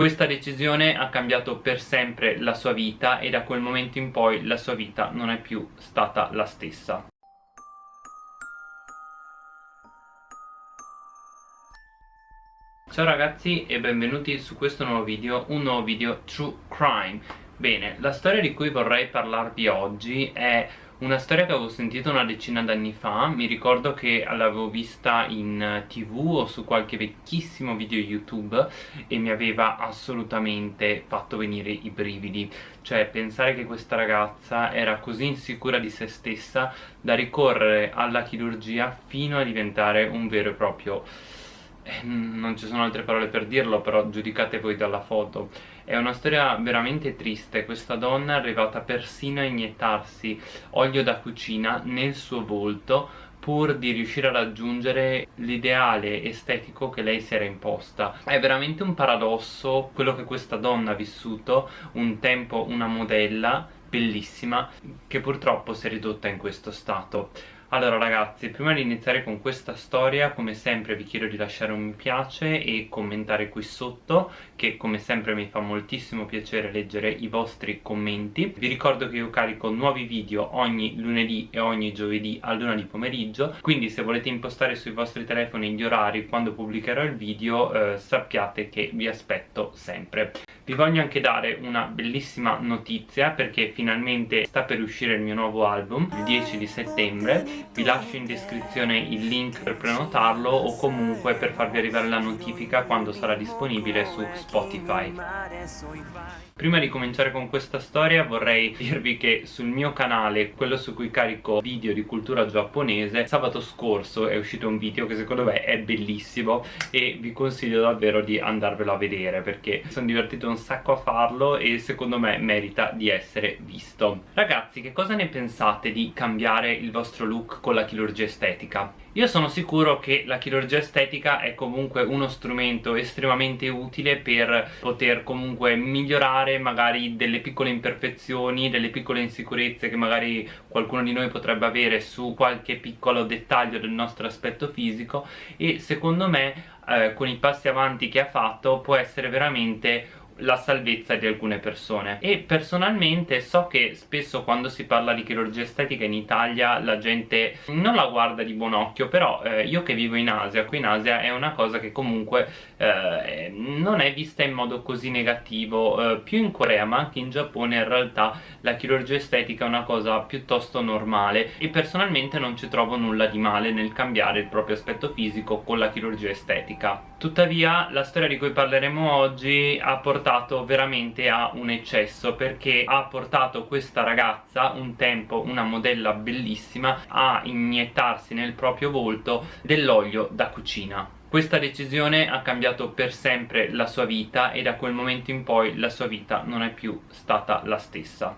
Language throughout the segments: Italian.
Questa decisione ha cambiato per sempre la sua vita e da quel momento in poi la sua vita non è più stata la stessa. Ciao ragazzi e benvenuti su questo nuovo video, un nuovo video True Crime Bene, la storia di cui vorrei parlarvi oggi è una storia che avevo sentito una decina d'anni fa, mi ricordo che l'avevo vista in tv o su qualche vecchissimo video youtube e mi aveva assolutamente fatto venire i brividi. Cioè pensare che questa ragazza era così insicura di se stessa da ricorrere alla chirurgia fino a diventare un vero e proprio eh, non ci sono altre parole per dirlo però giudicate voi dalla foto è una storia veramente triste. Questa donna è arrivata persino a iniettarsi olio da cucina nel suo volto pur di riuscire a raggiungere l'ideale estetico che lei si era imposta. È veramente un paradosso quello che questa donna ha vissuto un tempo una modella bellissima che purtroppo si è ridotta in questo stato. Allora ragazzi, prima di iniziare con questa storia, come sempre vi chiedo di lasciare un mi piace e commentare qui sotto, che come sempre mi fa moltissimo piacere leggere i vostri commenti. Vi ricordo che io carico nuovi video ogni lunedì e ogni giovedì a luna di pomeriggio, quindi se volete impostare sui vostri telefoni gli orari quando pubblicherò il video, eh, sappiate che vi aspetto sempre. Vi voglio anche dare una bellissima notizia perché finalmente sta per uscire il mio nuovo album il 10 di settembre vi lascio in descrizione il link per prenotarlo o comunque per farvi arrivare la notifica quando sarà disponibile su Spotify Spotify. Prima di cominciare con questa storia vorrei dirvi che sul mio canale, quello su cui carico video di cultura giapponese, sabato scorso è uscito un video che secondo me è bellissimo e vi consiglio davvero di andarvelo a vedere perché sono divertito un sacco a farlo e secondo me merita di essere visto. Ragazzi, che cosa ne pensate di cambiare il vostro look con la chirurgia estetica? Io sono sicuro che la chirurgia estetica è comunque uno strumento estremamente utile per poter comunque migliorare magari delle piccole imperfezioni, delle piccole insicurezze che magari qualcuno di noi potrebbe avere su qualche piccolo dettaglio del nostro aspetto fisico e secondo me eh, con i passi avanti che ha fatto può essere veramente la salvezza di alcune persone. E personalmente so che spesso quando si parla di chirurgia estetica in Italia la gente non la guarda di buon occhio però eh, io che vivo in Asia, qui in Asia è una cosa che comunque eh, non è vista in modo così negativo eh, più in Corea ma anche in Giappone in realtà la chirurgia estetica è una cosa piuttosto normale. E personalmente non ci trovo nulla di male nel cambiare il proprio aspetto fisico con la chirurgia estetica tuttavia la storia di cui parleremo oggi ha portato veramente a un eccesso perché ha portato questa ragazza un tempo una modella bellissima a iniettarsi nel proprio volto dell'olio da cucina. Questa decisione ha cambiato per sempre la sua vita e da quel momento in poi la sua vita non è più stata la stessa.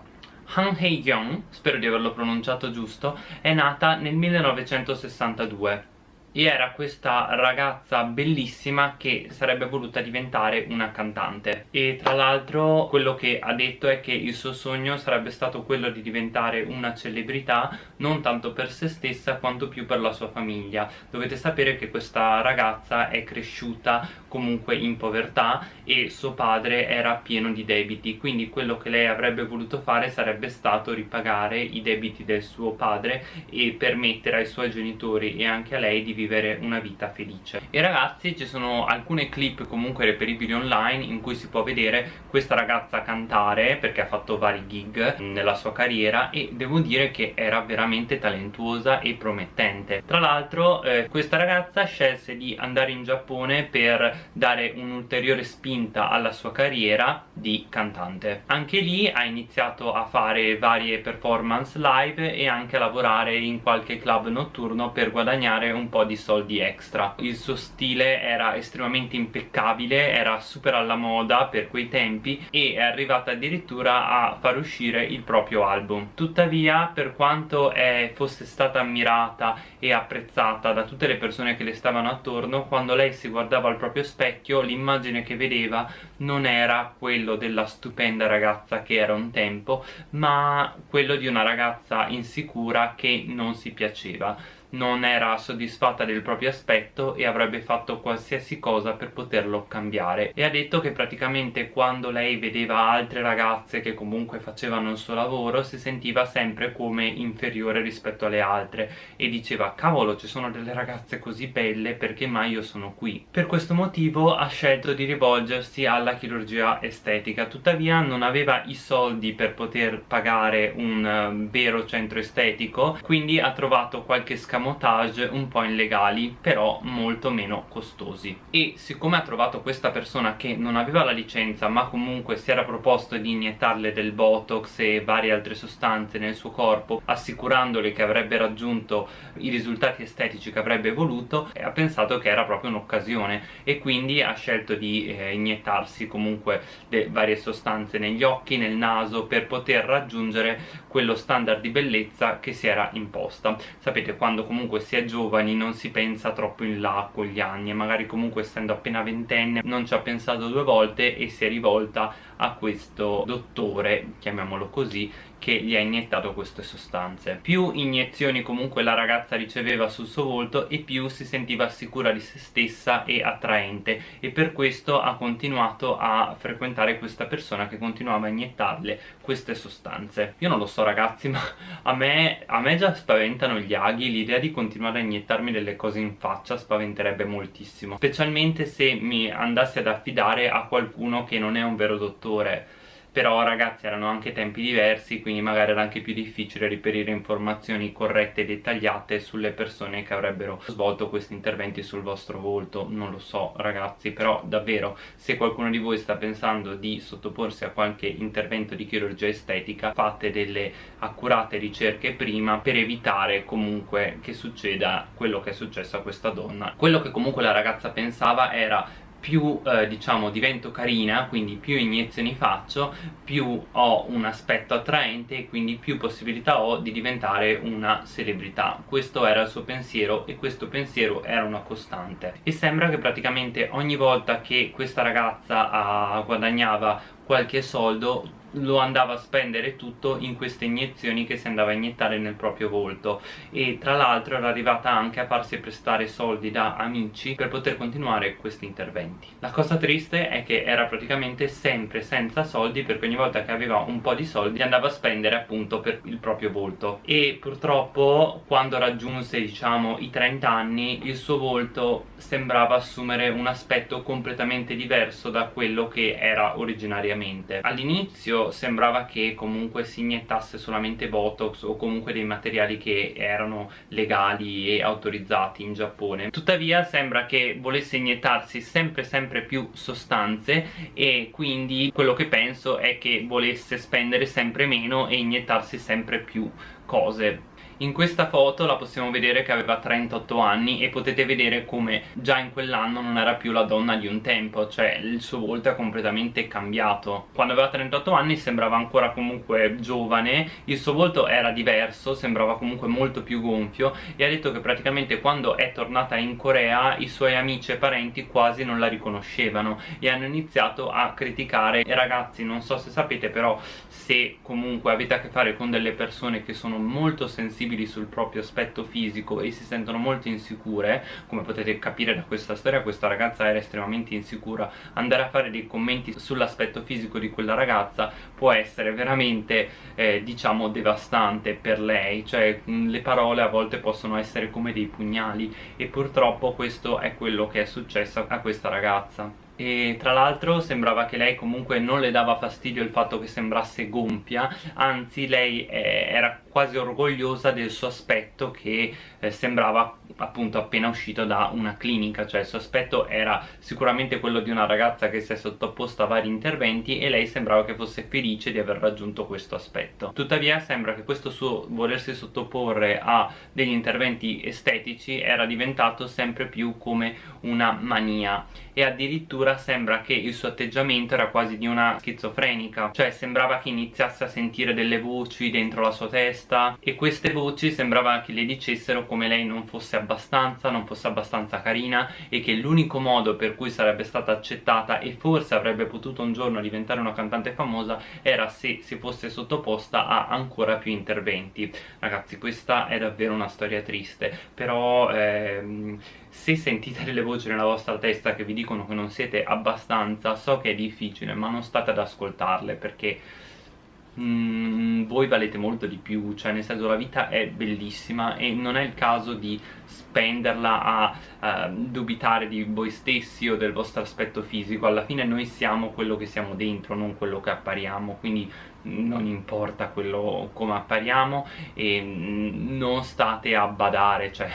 Han Hye-kyung, spero di averlo pronunciato giusto, è nata nel 1962 e era questa ragazza bellissima che sarebbe voluta diventare una cantante. E tra l'altro quello che ha detto è che il suo sogno sarebbe stato quello di diventare una celebrità non tanto per se stessa quanto più per la sua famiglia. Dovete sapere che questa ragazza è cresciuta comunque in povertà e suo padre era pieno di debiti. Quindi quello che lei avrebbe voluto fare sarebbe stato ripagare i debiti del suo padre e permettere ai suoi genitori e anche a lei di vivere una vita felice. E ragazzi ci sono alcune clip comunque reperibili online in cui si può vedere questa ragazza cantare perché ha fatto vari gig nella sua carriera e devo dire che era veramente talentuosa e promettente. Tra l'altro eh, questa ragazza scelse di andare in Giappone per dare un'ulteriore spinta alla sua carriera di cantante. Anche lì ha iniziato a fare varie performance live e anche a lavorare in qualche club notturno per guadagnare un po' di di soldi extra. Il suo stile era estremamente impeccabile era super alla moda per quei tempi e è arrivata addirittura a far uscire il proprio album. Tuttavia per quanto è, fosse stata ammirata e apprezzata da tutte le persone che le stavano attorno quando lei si guardava al proprio specchio l'immagine che vedeva non era quello della stupenda ragazza che era un tempo ma quello di una ragazza insicura che non si piaceva non era soddisfatta del proprio aspetto e avrebbe fatto qualsiasi cosa per poterlo cambiare. E ha detto che praticamente quando lei vedeva altre ragazze che comunque facevano il suo lavoro si sentiva sempre come inferiore rispetto alle altre e diceva cavolo ci sono delle ragazze così belle perché mai io sono qui? Per questo motivo ha scelto di rivolgersi alla chirurgia estetica. Tuttavia non aveva i soldi per poter pagare un uh, vero centro estetico quindi ha trovato qualche scamotage un po' illegali però molto meno costosi. E siccome ha trovato questa persona che non aveva la licenza ma comunque si era proposto di iniettarle del botox e varie altre sostanze nel suo corpo assicurandole che avrebbe raggiunto i risultati estetici che avrebbe voluto e ha pensato che era proprio un'occasione e quindi ha scelto di eh, iniettarsi comunque varie sostanze negli occhi, nel naso per poter raggiungere quello standard di bellezza che si era imposta. Sapete quando comunque si è giovani non si pensa troppo in là con gli anni e magari comunque essendo appena ventenne non ci ha pensato due volte e si è rivolta a questo dottore, chiamiamolo così, che gli ha iniettato queste sostanze. Più iniezioni comunque la ragazza riceveva sul suo volto e più si sentiva sicura di se stessa e attraente e per questo ha continuato a frequentare questa persona che continuava a iniettarle queste sostanze. Io non lo so ragazzi ma a me, a me già spaventano gli aghi, l'idea di continuare a iniettarmi delle cose in faccia spaventerebbe moltissimo, specialmente se mi andassi ad affidare a qualcuno che non è un vero dottore però ragazzi erano anche tempi diversi quindi magari era anche più difficile reperire informazioni corrette e dettagliate sulle persone che avrebbero svolto questi interventi sul vostro volto. Non lo so ragazzi però davvero se qualcuno di voi sta pensando di sottoporsi a qualche intervento di chirurgia estetica fate delle accurate ricerche prima per evitare comunque che succeda quello che è successo a questa donna. Quello che comunque la ragazza pensava era più eh, diciamo divento carina quindi più iniezioni faccio più ho un aspetto attraente e quindi più possibilità ho di diventare una celebrità. Questo era il suo pensiero e questo pensiero era una costante. E sembra che praticamente ogni volta che questa ragazza ah, guadagnava qualche soldo lo andava a spendere tutto in queste iniezioni che si andava a iniettare nel proprio volto. E tra l'altro era arrivata anche a farsi prestare soldi da amici per poter continuare questi interventi. La cosa triste è che era praticamente sempre senza soldi perché ogni volta che aveva un po' di soldi andava a spendere appunto per il proprio volto. E purtroppo quando raggiunse diciamo i 30 anni il suo volto sembrava assumere un aspetto completamente diverso da quello che era originariamente. All'inizio sembrava che comunque si iniettasse solamente Botox o comunque dei materiali che erano legali e autorizzati in Giappone. Tuttavia sembra che volesse iniettarsi sempre sempre più sostanze e quindi quello che penso è che volesse spendere sempre meno e iniettarsi sempre più cose in questa foto la possiamo vedere che aveva 38 anni e potete vedere come già in quell'anno non era più la donna di un tempo cioè il suo volto è completamente cambiato. Quando aveva 38 anni sembrava ancora comunque giovane il suo volto era diverso sembrava comunque molto più gonfio e ha detto che praticamente quando è tornata in Corea i suoi amici e parenti quasi non la riconoscevano e hanno iniziato a criticare e ragazzi non so se sapete però se comunque avete a che fare con delle persone che sono molto sensibili sensibili sul proprio aspetto fisico e si sentono molto insicure come potete capire da questa storia questa ragazza era estremamente insicura. Andare a fare dei commenti sull'aspetto fisico di quella ragazza può essere veramente eh, diciamo devastante per lei. Cioè le parole a volte possono essere come dei pugnali e purtroppo questo è quello che è successo a questa ragazza. E tra l'altro sembrava che lei comunque non le dava fastidio il fatto che sembrasse gonfia anzi lei eh, era quasi orgogliosa del suo aspetto che eh, sembrava appunto appena uscito da una clinica. Cioè il suo aspetto era sicuramente quello di una ragazza che si è sottoposta a vari interventi e lei sembrava che fosse felice di aver raggiunto questo aspetto. Tuttavia sembra che questo suo volersi sottoporre a degli interventi estetici era diventato sempre più come una mania. E addirittura sembra che il suo atteggiamento era quasi di una schizofrenica. Cioè sembrava che iniziasse a sentire delle voci dentro la sua testa testa e queste voci sembrava che le dicessero come lei non fosse abbastanza, non fosse abbastanza carina e che l'unico modo per cui sarebbe stata accettata e forse avrebbe potuto un giorno diventare una cantante famosa era se si fosse sottoposta a ancora più interventi. Ragazzi questa è davvero una storia triste però ehm, se sentite delle voci nella vostra testa che vi dicono che non siete abbastanza so che è difficile ma non state ad ascoltarle perché mm, voi valete molto di più cioè nel senso la vita è bellissima e non è il caso di spenderla a uh, dubitare di voi stessi o del vostro aspetto fisico. Alla fine noi siamo quello che siamo dentro non quello che appariamo quindi non importa quello come appariamo e non state a badare cioè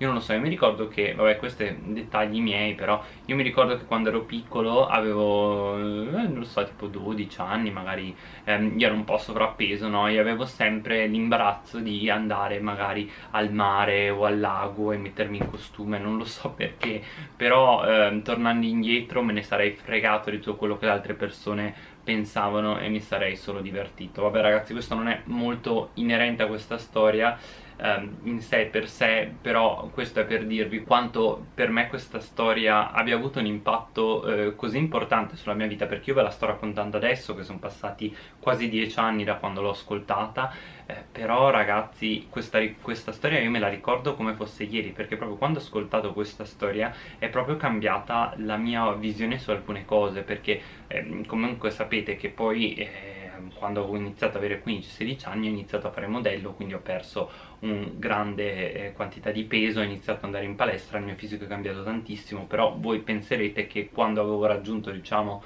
io non lo so, io mi ricordo che, vabbè questi dettagli miei però io mi ricordo che quando ero piccolo avevo, eh, non lo so, tipo 12 anni magari ehm, io ero un po' sovrappeso, no? E avevo sempre l'imbarazzo di andare magari al mare o al lago e mettermi in costume, non lo so perché però ehm, tornando indietro me ne sarei fregato di tutto quello che le altre persone pensavano e mi sarei solo divertito vabbè ragazzi questo non è molto inerente a questa storia ehm, in sé per sé però questo è per dirvi quanto per me questa storia abbia avuto un impatto eh, così importante sulla mia vita perché io ve la sto raccontando adesso che sono passati quasi dieci anni da quando l'ho ascoltata eh, però ragazzi questa, questa storia io me la ricordo come fosse ieri perché proprio quando ho ascoltato questa storia è proprio cambiata la mia visione su alcune cose perché eh, comunque sapete che poi eh, quando ho iniziato ad avere 15-16 anni ho iniziato a fare modello quindi ho perso una grande eh, quantità di peso ho iniziato ad andare in palestra il mio fisico è cambiato tantissimo però voi penserete che quando avevo raggiunto diciamo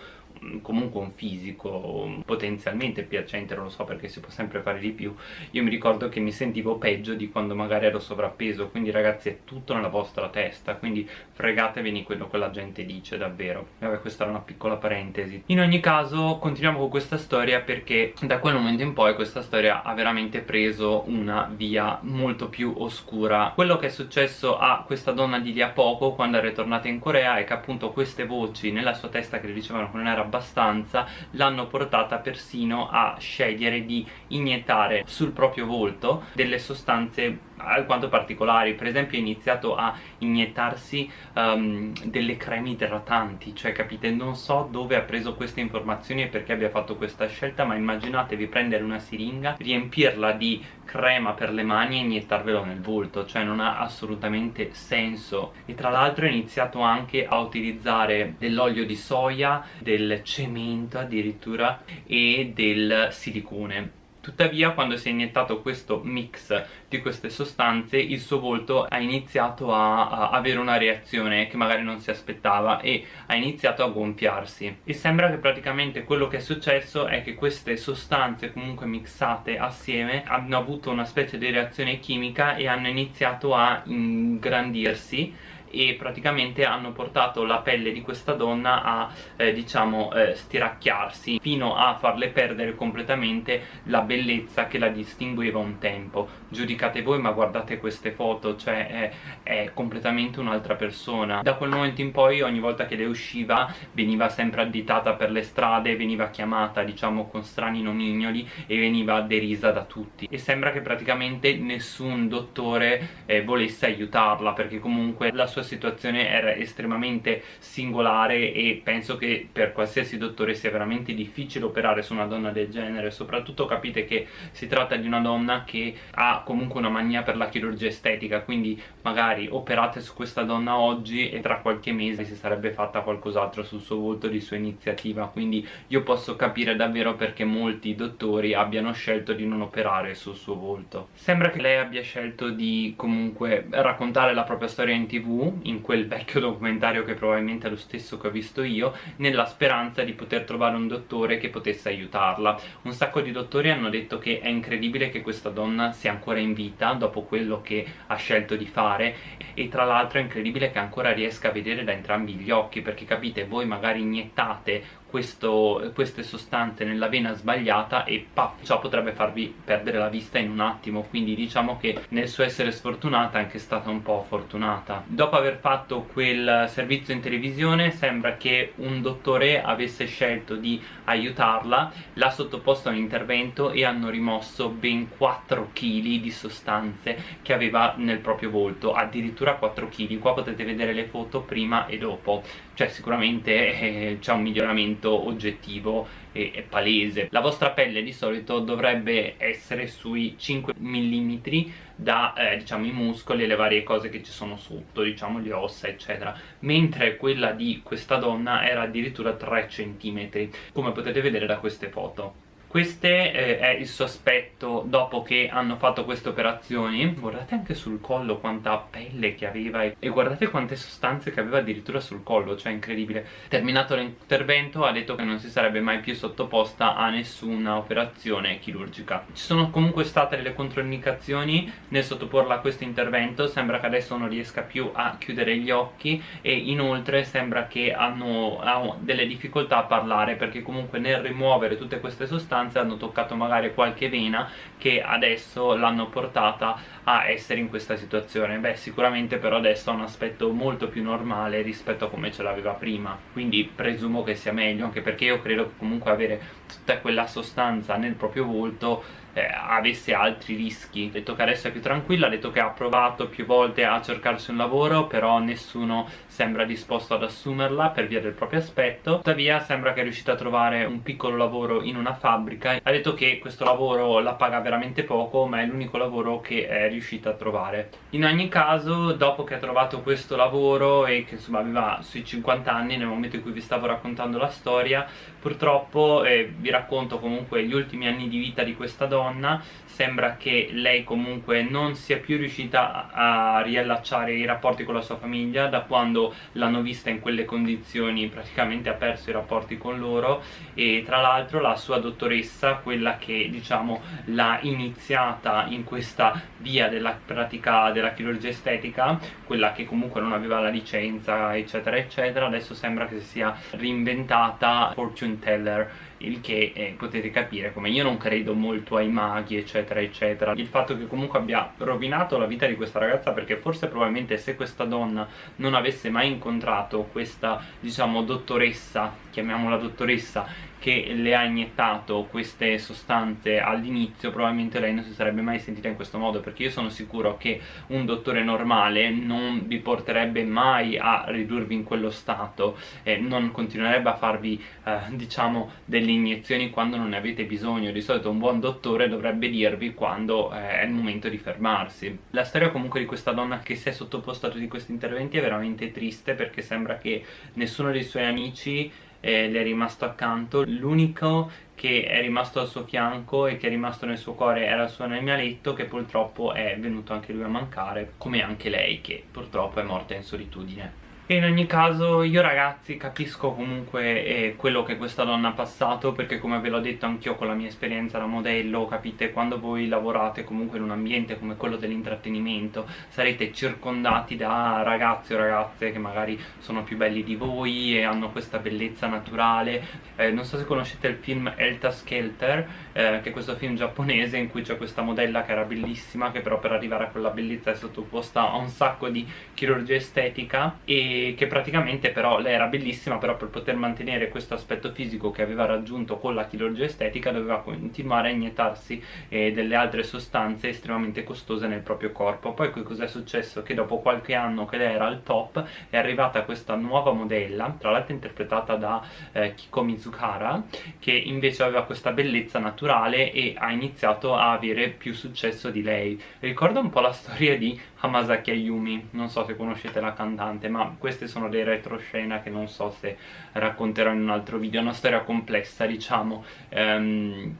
comunque un fisico potenzialmente piacente, non lo so perché si può sempre fare di più, io mi ricordo che mi sentivo peggio di quando magari ero sovrappeso, quindi ragazzi è tutto nella vostra testa, quindi fregatevene quello che la gente dice davvero. Vabbè questa era una piccola parentesi. In ogni caso continuiamo con questa storia perché da quel momento in poi questa storia ha veramente preso una via molto più oscura. Quello che è successo a questa donna di lì a poco quando è ritornata in Corea è che appunto queste voci nella sua testa che le dicevano che non era abbastanza l'hanno portata persino a scegliere di iniettare sul proprio volto delle sostanze alquanto particolari. Per esempio ha iniziato a iniettarsi um, delle creme idratanti. Cioè capite non so dove ha preso queste informazioni e perché abbia fatto questa scelta ma immaginatevi prendere una siringa riempirla di crema per le mani e iniettarvelo nel volto. Cioè non ha assolutamente senso. E tra l'altro ha iniziato anche a utilizzare dell'olio di soia del cemento addirittura e del silicone Tuttavia quando si è iniettato questo mix di queste sostanze il suo volto ha iniziato a, a, avere una reazione che magari non si aspettava e ha iniziato a gonfiarsi. E sembra che praticamente quello che è successo è che queste sostanze comunque mixate assieme hanno avuto una specie di reazione chimica e hanno iniziato a ingrandirsi e praticamente hanno portato la pelle di questa donna a eh, diciamo eh, stiracchiarsi fino a farle perdere completamente la bellezza che la distingueva un tempo. Giudicate voi ma guardate queste foto cioè è, è completamente un'altra persona. Da quel momento in poi ogni volta che le usciva veniva sempre additata per le strade veniva chiamata diciamo con strani nomignoli e veniva derisa da tutti. E sembra che praticamente nessun dottore eh, volesse aiutarla perché comunque la sua situazione era estremamente singolare e penso che per qualsiasi dottore sia veramente difficile operare su una donna del genere. Soprattutto capite che si tratta di una donna che ha comunque una mania per la chirurgia estetica quindi magari operate su questa donna oggi e tra qualche mese si sarebbe fatta qualcos'altro sul suo volto di sua iniziativa. Quindi io posso capire davvero perché molti dottori abbiano scelto di non operare sul suo volto. Sembra che lei abbia scelto di comunque raccontare la propria storia in tv in quel vecchio documentario che probabilmente è lo stesso che ho visto io nella speranza di poter trovare un dottore che potesse aiutarla. Un sacco di dottori hanno detto che è incredibile che questa donna sia ancora in vita dopo quello che ha scelto di fare e tra l'altro è incredibile che ancora riesca a vedere da entrambi gli occhi perché capite voi magari iniettate questo, queste sostanze nella vena sbagliata e paf, ciò potrebbe farvi perdere la vista in un attimo. Quindi diciamo che nel suo essere sfortunata è anche stata un po' fortunata. Dopo aver fatto quel servizio in televisione sembra che un dottore avesse scelto di aiutarla l'ha sottoposto a un intervento e hanno rimosso ben 4 kg di sostanze che aveva nel proprio volto addirittura 4 kg qua potete vedere le foto prima e dopo cioè sicuramente eh, c'è un miglioramento oggettivo e, e palese. La vostra pelle di solito dovrebbe essere sui 5 mm da eh, diciamo i muscoli e le varie cose che ci sono sotto diciamo le ossa eccetera. Mentre quella di questa donna era addirittura 3 cm come potete vedere da queste foto questo eh, è il suo aspetto dopo che hanno fatto queste operazioni. Guardate anche sul collo quanta pelle che aveva e guardate quante sostanze che aveva addirittura sul collo cioè incredibile. Terminato l'intervento ha detto che non si sarebbe mai più sottoposta a nessuna operazione chirurgica. Ci sono comunque state delle controindicazioni nel sottoporla a questo intervento. Sembra che adesso non riesca più a chiudere gli occhi e inoltre sembra che hanno, hanno delle difficoltà a parlare perché comunque nel rimuovere tutte queste sostanze sostanze hanno toccato magari qualche vena che adesso l'hanno portata a essere in questa situazione. Beh sicuramente però adesso ha un aspetto molto più normale rispetto a come ce l'aveva prima. Quindi presumo che sia meglio anche perché io credo che comunque avere tutta quella sostanza nel proprio volto eh, avesse altri rischi. Detto che adesso è più tranquilla detto che ha provato più volte a cercarsi un lavoro però nessuno sembra disposto ad assumerla per via del proprio aspetto tuttavia sembra che è riuscita a trovare un piccolo lavoro in una fabbrica. Ha detto che questo lavoro la paga veramente poco ma è l'unico lavoro che è riuscita a trovare. In ogni caso dopo che ha trovato questo lavoro e che insomma aveva sui 50 anni nel momento in cui vi stavo raccontando la storia purtroppo eh, vi racconto comunque gli ultimi anni di vita di questa donna sembra che lei comunque non sia più riuscita a riallacciare i rapporti con la sua famiglia da quando l'hanno vista in quelle condizioni praticamente ha perso i rapporti con loro e tra l'altro la sua dottoressa quella che diciamo l'ha iniziata in questa via della pratica della chirurgia estetica quella che comunque non aveva la licenza eccetera eccetera adesso sembra che si sia reinventata fortune teller il che eh, potete capire come io non credo molto ai maghi eccetera eccetera. Il fatto che comunque abbia rovinato la vita di questa ragazza perché forse probabilmente se questa donna non avesse mai incontrato questa diciamo dottoressa chiamiamola dottoressa che le ha iniettato queste sostanze all'inizio probabilmente lei non si sarebbe mai sentita in questo modo perché io sono sicuro che un dottore normale non vi porterebbe mai a ridurvi in quello stato e non continuerebbe a farvi eh, diciamo delle iniezioni quando non ne avete bisogno. Di solito un buon dottore dovrebbe dirvi quando eh, è il momento di fermarsi. La storia comunque di questa donna che si è sottoposta a tutti questi interventi è veramente triste perché sembra che nessuno dei suoi amici eh, le è rimasto accanto. L'unico che è rimasto al suo fianco e che è rimasto nel suo cuore era il suo animaletto che purtroppo è venuto anche lui a mancare come anche lei che purtroppo è morta in solitudine e in ogni caso io ragazzi capisco comunque eh, quello che questa donna ha passato perché come ve l'ho detto anch'io con la mia esperienza da modello capite? Quando voi lavorate comunque in un ambiente come quello dell'intrattenimento sarete circondati da ragazzi o ragazze che magari sono più belli di voi e hanno questa bellezza naturale. Eh, non so se conoscete il film Elta Skelter eh, che è questo film giapponese in cui c'è questa modella che era bellissima che però per arrivare a quella bellezza è sottoposta a un sacco di chirurgia estetica e che praticamente però lei era bellissima però per poter mantenere questo aspetto fisico che aveva raggiunto con la chirurgia estetica doveva continuare a iniettarsi eh, delle altre sostanze estremamente costose nel proprio corpo poi cos'è successo? che dopo qualche anno che lei era al top è arrivata questa nuova modella tra l'altro interpretata da eh, Kiko Mizuhara che invece aveva questa bellezza naturale e ha iniziato a avere più successo di lei. Ricorda un po' la storia di Hamasaki Ayumi. Non so se conoscete la cantante ma queste sono dei retroscena che non so se racconterò in un altro video. È una storia complessa diciamo. Um,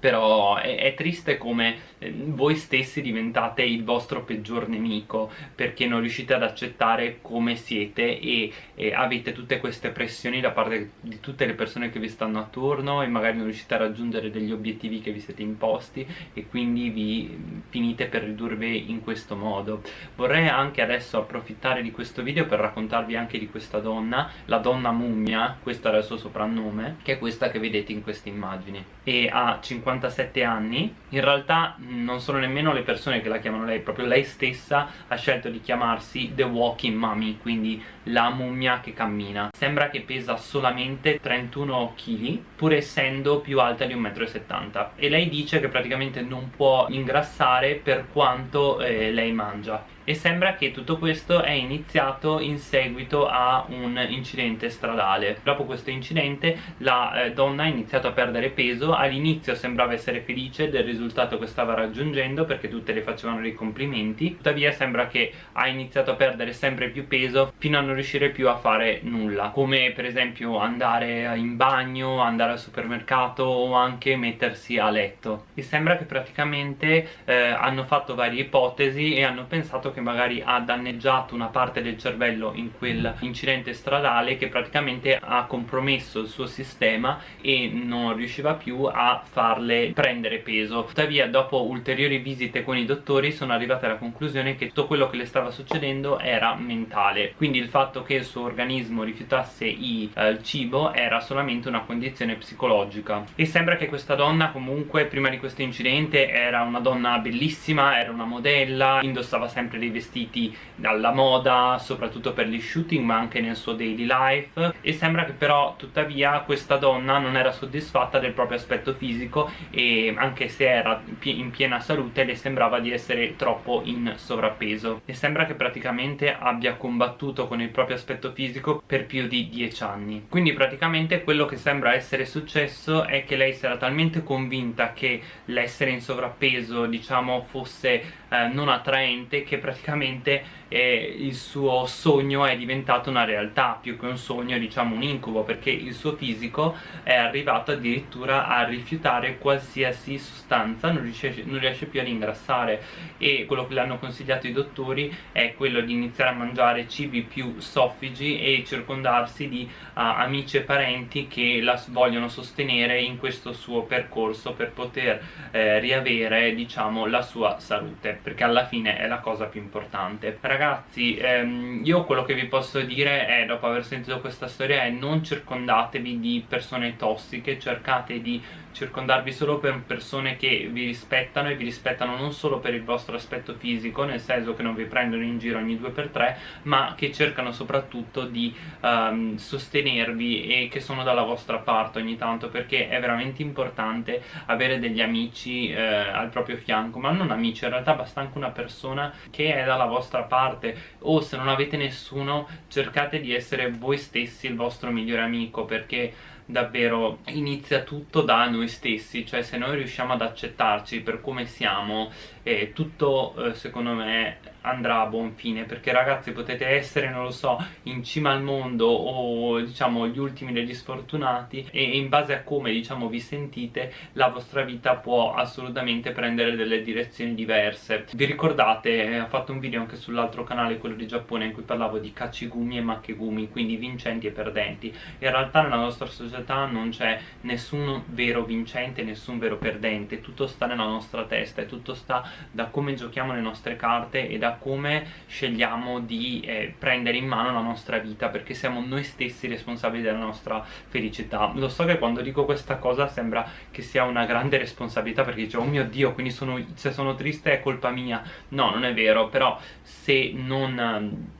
però è, è triste come eh, voi stessi diventate il vostro peggior nemico perché non riuscite ad accettare come siete e, e avete tutte queste pressioni da parte di tutte le persone che vi stanno attorno e magari non riuscite a raggiungere degli obiettivi che vi siete imposti e quindi vi finite per ridurvi in questo modo. Vorrei anche adesso approfittare di questo video per raccontarvi anche di questa donna la donna mummia, questo era il suo soprannome che è questa che vedete in queste immagini e ha 57 anni. In realtà non sono nemmeno le persone che la chiamano lei proprio lei stessa ha scelto di chiamarsi The Walking Mummy quindi la mummia che cammina. Sembra che pesa solamente 31 kg pur essendo più alta di 1,70 m e lei dice che praticamente non può ingrassare per quanto eh, lei mangia. E sembra che tutto questo è iniziato in seguito a un incidente stradale. Dopo questo incidente la eh, donna ha iniziato a perdere peso. All'inizio sembrava essere felice del risultato che stava raggiungendo perché tutte le facevano dei complimenti. Tuttavia sembra che ha iniziato a perdere sempre più peso fino a non riuscire più a fare nulla come per esempio andare in bagno, andare al supermercato o anche mettersi a letto. E sembra che praticamente eh, hanno fatto varie ipotesi e hanno pensato che magari ha danneggiato una parte del cervello in quel incidente stradale che praticamente ha compromesso il suo sistema e non riusciva più a farle prendere peso. Tuttavia dopo ulteriori visite con i dottori sono arrivate alla conclusione che tutto quello che le stava succedendo era mentale. Quindi il fatto che il suo organismo rifiutasse i, eh, il cibo era solamente una condizione psicologica. E sembra che questa donna comunque prima di questo incidente era una donna bellissima era una modella indossava sempre dei vestiti alla moda soprattutto per gli shooting ma anche nel suo daily life. E sembra che però tuttavia questa donna non era soddisfatta del proprio aspetto fisico e anche se era in piena salute le sembrava di essere troppo in sovrappeso. E sembra che praticamente abbia combattuto con il proprio aspetto fisico per più di 10 anni. Quindi praticamente quello che sembra essere successo è che lei si era talmente convinta che l'essere in sovrappeso diciamo fosse eh, non attraente che praticamente eh, il suo sogno è diventato una realtà più che un sogno diciamo un incubo perché il suo fisico è arrivato addirittura a rifiutare qualsiasi sostanza non riesce, non riesce più ad ingrassare. E quello che le hanno consigliato i dottori è quello di iniziare a mangiare cibi più soffigi e circondarsi di uh, amici e parenti che la vogliono sostenere in questo suo percorso per poter eh, riavere diciamo la sua salute perché alla fine è la cosa più importante. Ragazzi ehm, io quello che vi posso dire è dopo aver sentito questa storia è non circondatevi di persone tossiche cercate di circondarvi solo per persone che vi rispettano e vi rispettano non solo per il vostro aspetto fisico nel senso che non vi prendono in giro ogni due per tre ma che cercano soprattutto di um, sostenervi e che sono dalla vostra parte ogni tanto perché è veramente importante avere degli amici eh, al proprio fianco ma non amici in realtà basta anche una persona che è dalla vostra parte o se non avete nessuno cercate di essere voi stessi il vostro migliore amico perché davvero inizia tutto da noi stessi cioè se noi riusciamo ad accettarci per come siamo eh, tutto eh, secondo me andrà a buon fine perché ragazzi potete essere non lo so in cima al mondo o diciamo gli ultimi degli sfortunati e in base a come diciamo vi sentite la vostra vita può assolutamente prendere delle direzioni diverse. Vi ricordate eh, ho fatto un video anche sull'altro canale quello di Giappone in cui parlavo di kachigumi e makegumi quindi vincenti e perdenti. In realtà nella nostra società non c'è nessun vero vincente nessun vero perdente tutto sta nella nostra testa e tutto sta da come giochiamo le nostre carte e da come scegliamo di eh, prendere in mano la nostra vita perché siamo noi stessi responsabili della nostra felicità. Lo so che quando dico questa cosa sembra che sia una grande responsabilità perché dice oh mio dio quindi sono, se sono triste è colpa mia. No non è vero però se non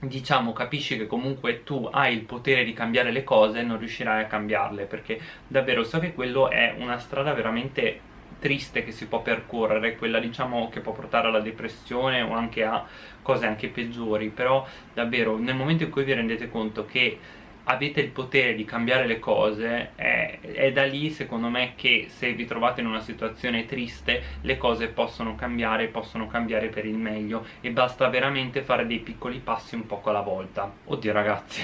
diciamo capisci che comunque tu hai il potere di cambiare le cose non riuscirai a cambiarle perché davvero so che quello è una strada veramente triste che si può percorrere, quella diciamo che può portare alla depressione o anche a cose anche peggiori, però davvero nel momento in cui vi rendete conto che avete il potere di cambiare le cose è, è, da lì secondo me che se vi trovate in una situazione triste le cose possono cambiare possono cambiare per il meglio. E basta veramente fare dei piccoli passi un poco alla volta. Oddio ragazzi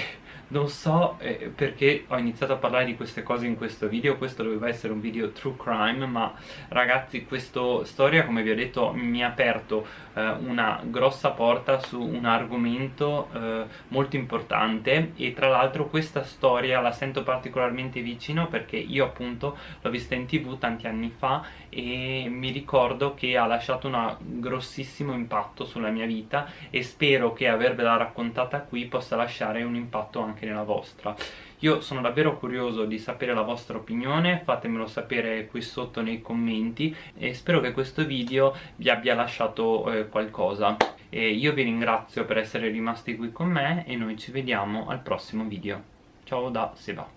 non so eh, perché ho iniziato a parlare di queste cose in questo video. Questo doveva essere un video true crime ma ragazzi questa storia come vi ho detto mi ha aperto eh, una grossa porta su un argomento eh, molto importante. E tra l'altro questa storia la sento particolarmente vicino perché io appunto l'ho vista in tv tanti anni fa e mi ricordo che ha lasciato un grossissimo impatto sulla mia vita e spero che avervela raccontata qui possa lasciare un impatto anche anche nella vostra. Io sono davvero curioso di sapere la vostra opinione fatemelo sapere qui sotto nei commenti e spero che questo video vi abbia lasciato eh, qualcosa. E io vi ringrazio per essere rimasti qui con me e noi ci vediamo al prossimo video. Ciao da Seba